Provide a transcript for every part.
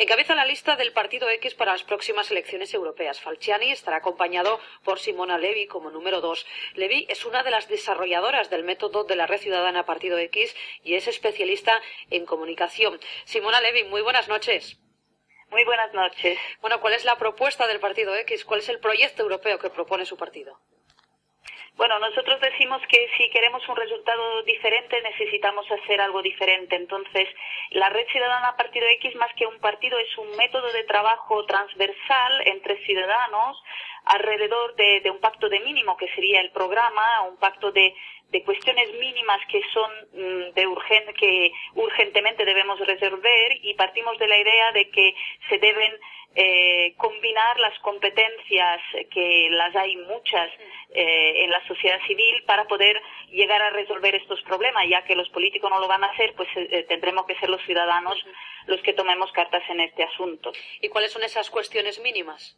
Encabeza la lista del Partido X para las próximas elecciones europeas. Falciani estará acompañado por Simona Levi como número dos. Levi es una de las desarrolladoras del método de la Red Ciudadana Partido X y es especialista en comunicación. Simona Levi, muy buenas noches. Muy buenas noches. Bueno, ¿cuál es la propuesta del Partido X? ¿Cuál es el proyecto europeo que propone su partido? Bueno, nosotros decimos que si queremos un resultado diferente necesitamos hacer algo diferente. Entonces, la Red Ciudadana Partido X, más que un partido, es un método de trabajo transversal entre ciudadanos alrededor de, un pacto de mínimo, que sería el programa, un pacto de, cuestiones mínimas que son mm, de urgente, que urgentemente debemos resolver y partimos de la idea de que se deben eh, combinar las competencias, que las hay muchas eh, en la sociedad civil, para poder llegar a resolver estos problemas, ya que los políticos no lo van a hacer, pues eh, tendremos que ser los ciudadanos los que tomemos cartas en este asunto. ¿Y cuáles son esas cuestiones mínimas?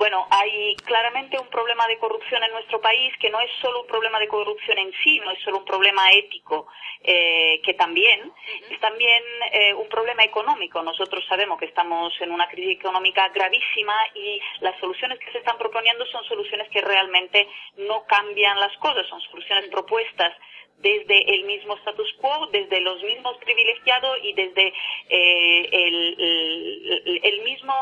Bueno, hay claramente un problema de corrupción en nuestro país que no es solo un problema de corrupción en sí, no es solo un problema ético, eh, que también es también eh, un problema económico. Nosotros sabemos que estamos en una crisis económica gravísima y las soluciones que se están proponiendo son soluciones que realmente no cambian las cosas, son soluciones propuestas desde el mismo status quo, desde los mismos privilegiados y desde eh, el, mismo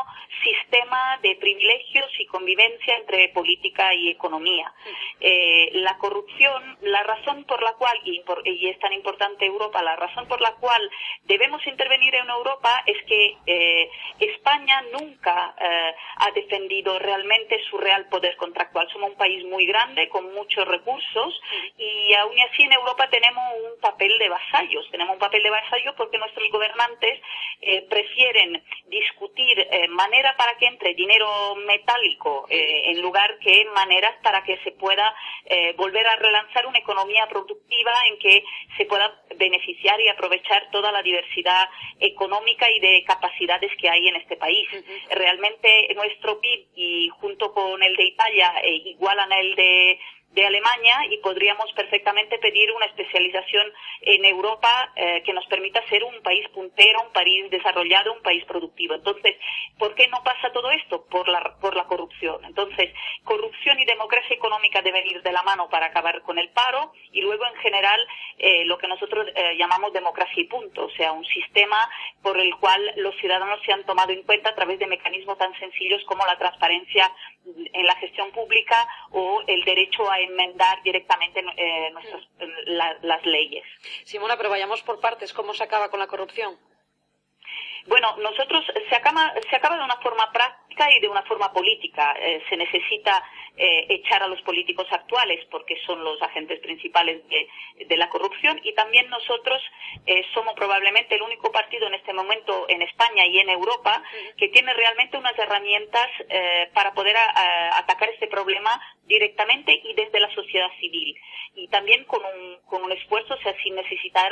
sistema de privilegios y convivencia entre política y economía. Eh, la corrupción, la razón por la cual, y, es tan importante Europa, la razón por la cual debemos intervenir en Europa es que eh, España nunca ha defendido realmente su real poder contractual. Somos un país muy grande, con muchos recursos, y aún así en Europa Europa tenemos un papel de vasallos. Tenemos un papel de vasallos porque nuestros gobernantes eh, prefieren discutir eh, manera para que entre dinero metálico eh, en lugar que maneras para que se pueda volver a relanzar una economía productiva en que se pueda beneficiar y aprovechar toda la diversidad económica y de capacidades que hay en este país. Realmente nuestro PIB y junto con el de Italia igualan el de de Alemania y podríamos perfectamente pedir una especialización en Europa eh, que nos permita ser un país puntero, un país desarrollado, un país productivo. Entonces, ¿por qué no pasa todo esto? Por la, por la corrupción. Entonces, corrupción y democracia económica deben ir de la mano para acabar con el paro y luego, en general, eh, lo que nosotros eh, llamamos democracia y punto, o sea, un sistema por el cual los ciudadanos se han tomado en cuenta a través de mecanismos tan sencillos como la transparencia en la gestión pública o el derecho a enmendar directamente eh, las leyes. Simona, pero vayamos por partes. ¿Cómo se acaba con la corrupción? Bueno, nosotros se acaba, se acaba de una forma práctica y de una forma política. Eh, se necesita eh, echar a los políticos actuales porque son los agentes principales de, la corrupción. Y también nosotros eh, somos probablemente el único partido en este momento en España y en Europa que tiene realmente unas herramientas para poder atacar este problema directamente y desde la sociedad civil. Y también con un, con un esfuerzo, o sea, sin necesitar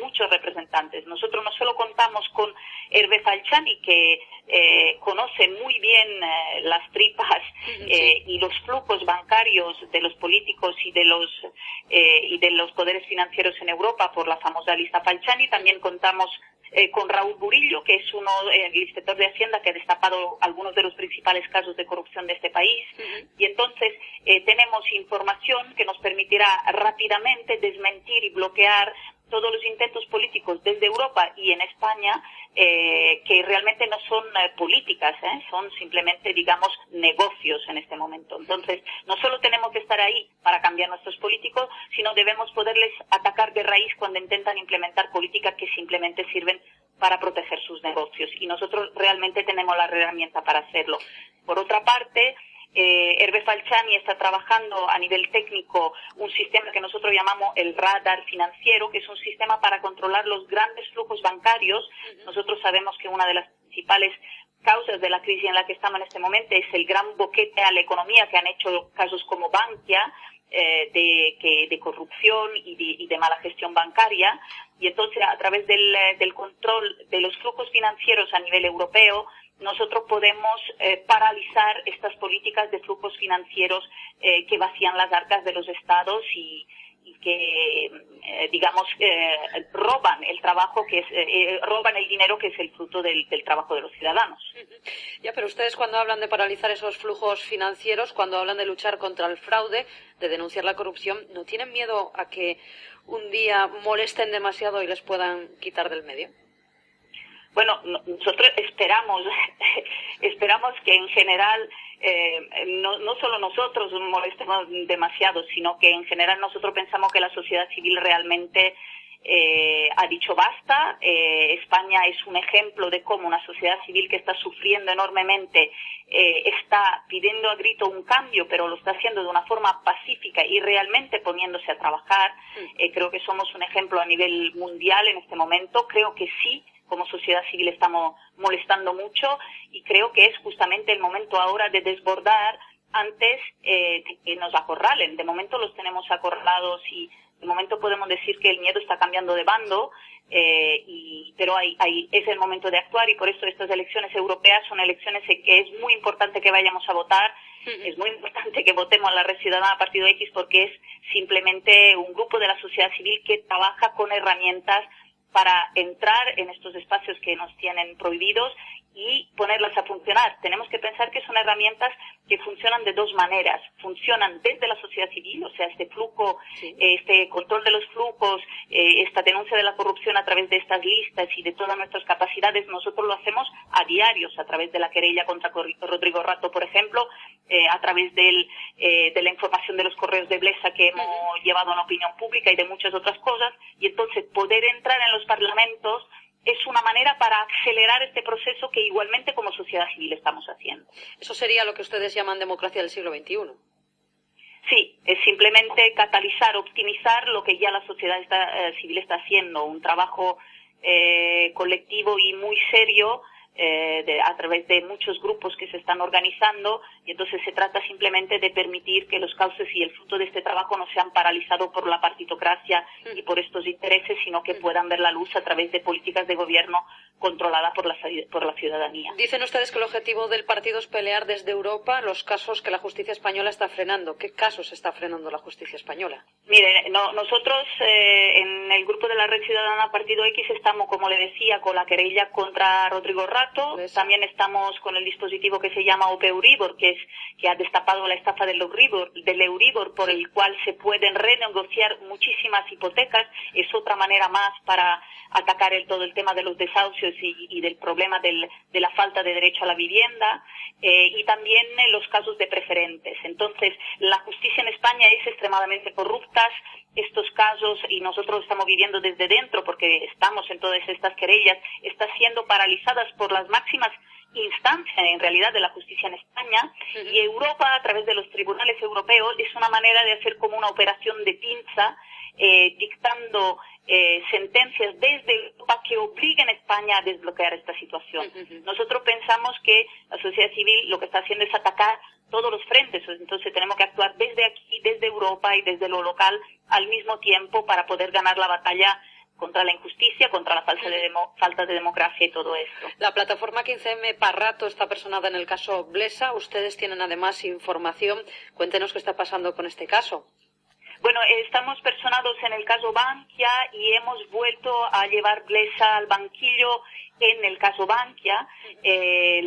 muchos representantes. Nosotros no solo contamos con Hervé Falciani, que eh, conoce muy bien eh, las tripas eh, y los flujos bancarios de los políticos y de los y de los poderes financieros en Europa por la famosa lista Falciani. También contamos con Raúl Burillo, que es uno, el inspector de Hacienda que ha destapado algunos de los principales casos de corrupción de este país. Y entonces tenemos información que nos permitirá rápidamente desmentir y bloquear todos los intentos políticos desde Europa y en España eh, que realmente no son eh, políticas, ¿eh? son simplemente, digamos, negocios en este momento. Entonces, no solo tenemos que estar ahí para cambiar nuestros políticos, sino debemos poderles atacar de raíz cuando intentan implementar políticas que simplemente sirven para proteger sus negocios. Y nosotros realmente tenemos la herramienta para hacerlo. Por otra parte, eh, Hervé Falciani está trabajando a nivel técnico un sistema que nosotros llamamos el radar financiero, que es un sistema para controlar los grandes flujos bancarios. Nosotros sabemos que una de las principales causas de la crisis en la que estamos en este momento es el gran boquete a la economía que han hecho casos como Bankia, eh, de, corrupción y de, mala gestión bancaria. Y entonces, a través del, del control de los flujos financieros a nivel europeo, nosotros podemos eh, paralizar estas políticas de flujos financieros eh, que vacían las arcas de los estados y, que eh, digamos, eh, roban el trabajo que es, eh, roban el dinero que es el fruto del, trabajo de los ciudadanos. Ya, pero ustedes cuando hablan de paralizar esos flujos financieros, cuando hablan de luchar contra el fraude, de denunciar la corrupción, ¿no tienen miedo a que un día molesten demasiado y les puedan quitar del medio? Bueno, nosotros esperamos, esperamos que en general eh, no, no solo nosotros molestemos demasiado, sino que en general nosotros pensamos que la sociedad civil realmente eh, ha dicho basta. Eh, España es un ejemplo de cómo una sociedad civil que está sufriendo enormemente está pidiendo a grito un cambio, pero lo está haciendo de una forma pacífica y realmente poniéndose a trabajar. Mm. creo que somos un ejemplo a nivel mundial en este momento. Creo que sí como sociedad civil estamos molestando mucho y creo que es justamente el momento ahora de desbordar antes eh, de que nos acorralen. De momento los tenemos acorralados y de momento podemos decir que el miedo está cambiando de bando, eh, y, pero hay, hay, es el momento de actuar y por eso estas elecciones europeas son elecciones en que es muy importante que vayamos a votar. Es muy importante que votemos a la Red Ciudadana Partido X porque es simplemente un grupo de la sociedad civil que trabaja con herramientas para entrar en estos espacios que nos tienen prohibidos y ponerlas a funcionar. Tenemos que pensar que son herramientas que funcionan de dos maneras. Funcionan desde la sociedad civil, o sea, este flujo, este control de los flujos, eh, esta denuncia de la corrupción a través de estas listas y de todas nuestras capacidades, nosotros lo hacemos a diarios, a través de la querella contra Rodrigo Rato, por ejemplo, eh, a través del, eh, de la información de los correos de Blesa que hemos llevado a la opinión pública y de muchas otras cosas. Y entonces poder entrar en los parlamentos es una manera para acelerar este proceso que igualmente como sociedad civil estamos haciendo. Eso sería lo que ustedes llaman democracia del siglo XXI. Sí, es simplemente catalizar, optimizar lo que ya la sociedad eh, civil está haciendo, un trabajo eh, colectivo y muy serio eh, a través de muchos grupos que se están organizando y entonces se trata simplemente de permitir que los cauces y el fruto de este trabajo no sean paralizados por la partitocracia y por estos intereses, sino que puedan ver la luz a través de políticas de gobierno controladas por la, por la ciudadanía. Dicen ustedes que el objetivo del partido es pelear desde Europa los casos que la justicia española está frenando. ¿Qué casos está frenando la justicia española? Mire, nosotros eh, en el grupo de la Red Ciudadana Partido X estamos, como le decía, con la querella contra Rodrigo Rato también estamos con el dispositivo que se llama OP Euribor, que, es, que ha destapado la estafa del Euribor, del Euribor, por el cual se pueden renegociar muchísimas hipotecas. Es otra manera más para atacar el, todo el tema de los desahucios y, del problema del, de la falta de derecho a la vivienda. Eh, y también los casos de preferentes. Entonces, la justicia en España es extremadamente corrupta. Estos casos, y nosotros estamos viviendo desde dentro porque estamos en todas estas querellas, están siendo paralizadas por las máximas instancias en realidad de la justicia en España. Y Europa a través de los tribunales europeos es una manera de hacer como una operación de pinza eh, dictando eh, sentencias desde Europa que obliguen a España a desbloquear esta situación. Nosotros pensamos que la sociedad civil lo que está haciendo es atacar todos los frentes, entonces tenemos que actuar desde aquí, desde Europa y desde lo local al mismo tiempo para poder ganar la batalla contra la injusticia, contra la falta de, falta de democracia y todo esto. La plataforma 15M Parrato está personada en el caso Blesa. Ustedes tienen además información. Cuéntenos qué está pasando con este caso. Bueno, estamos personados en el caso Bankia y hemos vuelto a llevar Blesa al banquillo en el caso Bankia. Eh,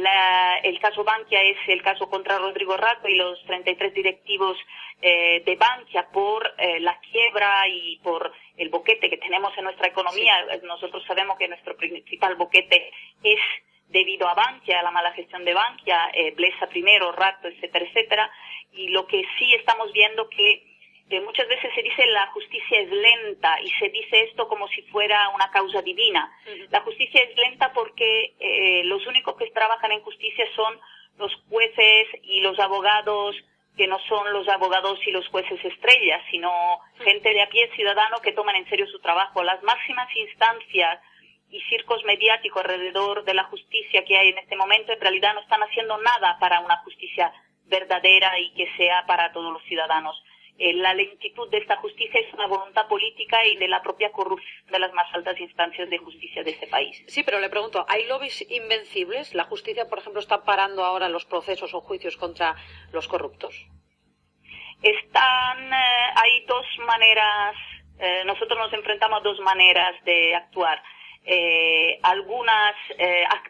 el caso Bankia es el caso contra Rodrigo Rato y los 33 directivos eh, de Bankia por eh, la quiebra y por el boquete que tenemos en nuestra economía. Nosotros sabemos que nuestro principal boquete es debido a Bankia, a la mala gestión de Bankia, Blesa primero, Rato, etcétera, etcétera. Y lo que sí estamos viendo que muchas veces se dice la justicia es lenta y se dice esto como si fuera una causa divina. La justicia es lenta porque eh, los únicos que trabajan en justicia son los jueces y los abogados que no son los abogados y los jueces estrellas, sino gente de a pie ciudadano que toman en serio su trabajo. Las máximas instancias y circos mediáticos alrededor de la justicia que hay en este momento en realidad no están haciendo nada para una justicia verdadera y que sea para todos los ciudadanos. Eh, la lentitud de esta justicia es una voluntad política y de la propia corrupción de las más altas instancias de justicia de este país. Sí, pero le pregunto, ¿hay lobbies invencibles? ¿La justicia, por ejemplo, está parando ahora los procesos o juicios contra los corruptos? Están, eh, hay dos maneras, eh, nosotros nos enfrentamos a dos maneras de actuar. Eh, algunas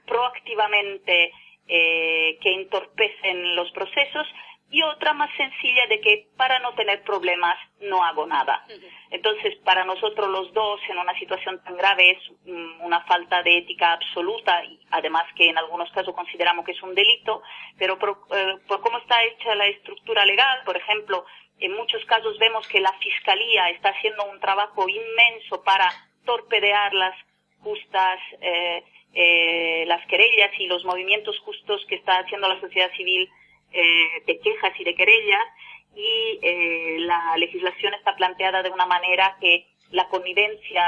proactivamente que entorpecen los procesos y otra más sencilla de que para no tener problemas no hago nada. Entonces, para nosotros los dos, en una situación tan grave, es mm, una falta de ética absoluta, y además que en algunos casos consideramos que es un delito, pero por, eh, por cómo está hecha la estructura legal, por ejemplo, en muchos casos vemos que la Fiscalía está haciendo un trabajo inmenso para torpedear las justas, eh, eh, las querellas y los movimientos justos que está haciendo la sociedad civil eh, de quejas y de querellas y eh, la legislación está planteada de una manera que la connivencia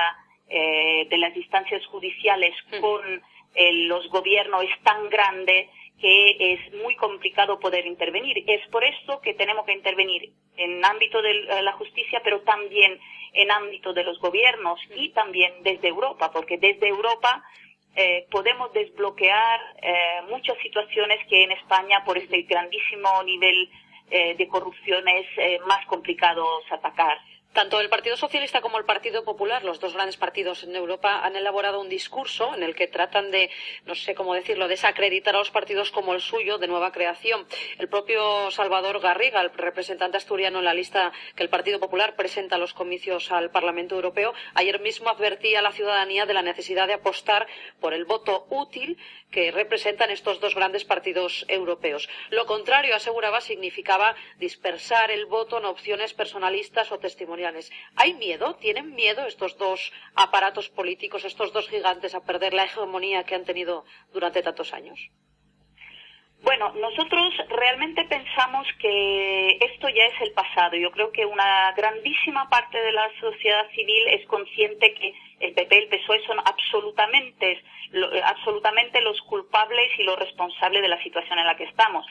eh, de las instancias judiciales mm. con los gobiernos es tan grande que es muy complicado poder intervenir. Es por eso que tenemos que intervenir en ámbito de la justicia, pero también en ámbito de los gobiernos y también desde Europa, porque desde Europa eh, podemos desbloquear eh, muchas situaciones que en España, por este grandísimo nivel eh, de corrupción, es más complicado atacar. Tanto el Partido Socialista como el Partido Popular, los dos grandes partidos en Europa, han elaborado un discurso en el que tratan de, no sé cómo decirlo, desacreditar a los partidos como el suyo de nueva creación. El propio Salvador Garriga, el representante asturiano en la lista que el Partido Popular presenta a los comicios al Parlamento Europeo, ayer mismo advertía a la ciudadanía de la necesidad de apostar por el voto útil que representan estos dos grandes partidos europeos. Lo contrario, aseguraba, significaba dispersar el voto en opciones personalistas o testimoniales. ¿Hay miedo? ¿Tienen miedo estos dos aparatos políticos, estos dos gigantes, a perder la hegemonía que han tenido durante tantos años? Bueno, nosotros realmente pensamos que esto ya es el pasado. Yo creo que una grandísima parte de la sociedad civil es consciente que el PP y el PSOE son absolutamente, absolutamente los culpables y los responsables de la situación en la que estamos.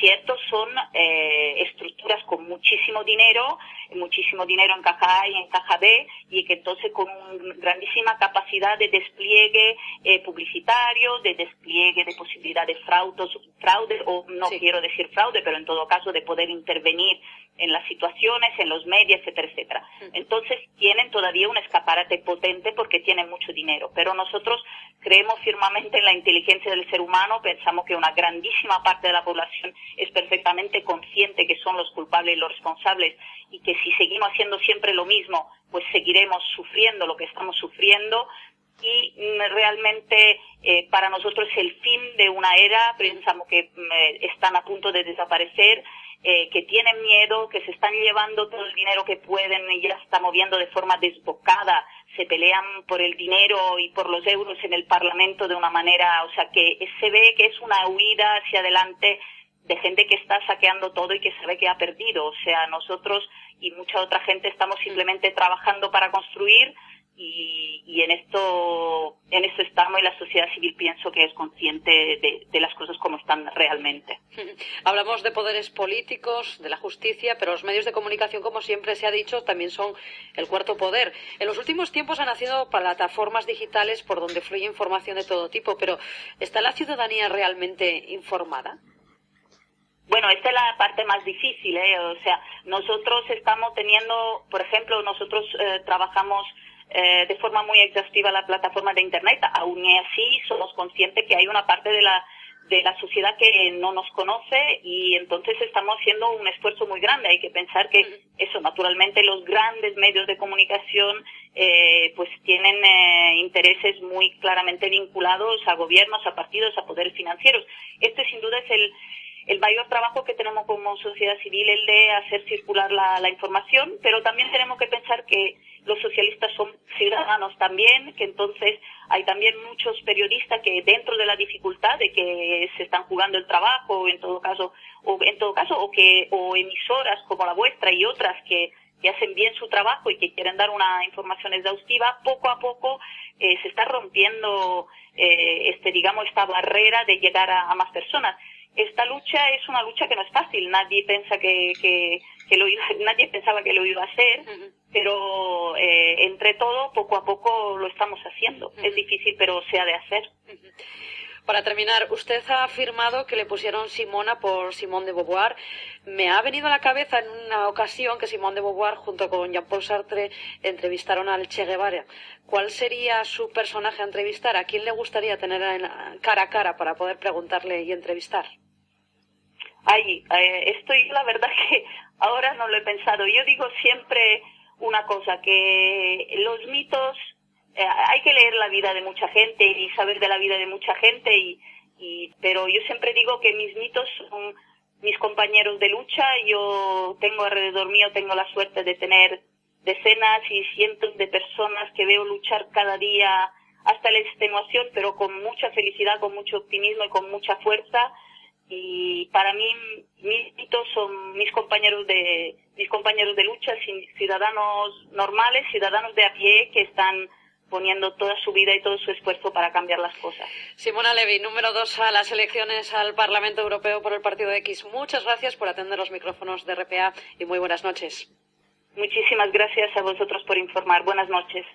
Ciertos son eh, estructuras con muchísimo dinero, muchísimo dinero en caja A y en caja B, y que entonces con una grandísima capacidad de despliegue eh, publicitario, de despliegue de posibilidad de fraude, fraude o no quiero decir fraude, pero en todo caso de poder intervenir en las situaciones, en los medios, etcétera, etcétera. Entonces tienen todavía un escaparate potente porque tienen mucho dinero, pero nosotros creemos firmemente en la inteligencia del ser humano, pensamos que una grandísima parte de la población es perfectamente consciente que son los culpables y los responsables y que si seguimos haciendo siempre lo mismo, pues seguiremos sufriendo lo que estamos sufriendo. Y mm, realmente eh, para nosotros es el fin de una era, pensamos que mm, eh, están a punto de desaparecer, eh, que tienen miedo, que se están llevando todo el dinero que pueden y ya está moviendo de forma desbocada, se pelean por el dinero y por los euros en el Parlamento de una manera, o sea que se ve que es una huida hacia adelante de gente que está saqueando todo y que sabe que ha perdido. O sea, nosotros y mucha otra gente estamos simplemente trabajando para construir y, en esto en esto estamos y la sociedad civil pienso que es consciente de, las cosas como están realmente. Hablamos de poderes políticos, de la justicia, pero los medios de comunicación, como siempre se ha dicho, también son el cuarto poder. En los últimos tiempos han nacido plataformas digitales por donde fluye información de todo tipo, pero ¿está la ciudadanía realmente informada? Bueno, esta es la parte más difícil, ¿eh? O sea, nosotros estamos teniendo, por ejemplo, nosotros eh, trabajamos eh, de forma muy exhaustiva la plataforma de Internet. Aún así, somos conscientes que hay una parte de la de la sociedad que no nos conoce y entonces estamos haciendo un esfuerzo muy grande. Hay que pensar que eso, naturalmente, los grandes medios de comunicación eh, pues tienen eh, intereses muy claramente vinculados a gobiernos, a partidos, a poderes financieros. Este sin duda es el, el mayor trabajo que tenemos como sociedad civil, el de hacer circular la, información, pero también tenemos que pensar que los socialistas son ciudadanos también, que entonces hay también muchos periodistas que dentro de la dificultad de que se están jugando el trabajo, en todo caso, o en todo caso, o que, o emisoras como la vuestra y otras que, que hacen bien su trabajo y que quieren dar una información exhaustiva, poco a poco eh, se está rompiendo eh, este, digamos, esta barrera de llegar a más personas esta lucha es una lucha que no es fácil. Nadie piensa que, que, lo nadie pensaba que lo iba a hacer, pero eh, entre todo, poco a poco lo estamos haciendo. Es difícil, pero se ha de hacer. Para terminar, usted ha afirmado que le pusieron Simona por Simón de Beauvoir. Me ha venido a la cabeza en una ocasión que Simón de Beauvoir junto con Jean-Paul Sartre entrevistaron al Che Guevara. ¿Cuál sería su personaje a entrevistar? ¿A quién le gustaría tener cara a cara para poder preguntarle y entrevistar? Ay, eh, estoy, la verdad que ahora no lo he pensado. Yo digo siempre una cosa, que los mitos, eh, hay que leer la vida de mucha gente y saber de la vida de mucha gente, y, y, pero yo siempre digo que mis mitos son mis compañeros de lucha. Yo tengo alrededor mío, tengo la suerte de tener decenas y cientos de personas que veo luchar cada día hasta la extenuación, pero con mucha felicidad, con mucho optimismo y con mucha fuerza y para mí mis mitos son mis compañeros de mis compañeros de lucha ciudadanos normales ciudadanos de a pie que están poniendo toda su vida y todo su esfuerzo para cambiar las cosas. Simona Levy, número dos a las elecciones al Parlamento Europeo por el Partido X. Muchas gracias por atender los micrófonos de RPA y muy buenas noches. Muchísimas gracias a vosotros por informar. Buenas noches.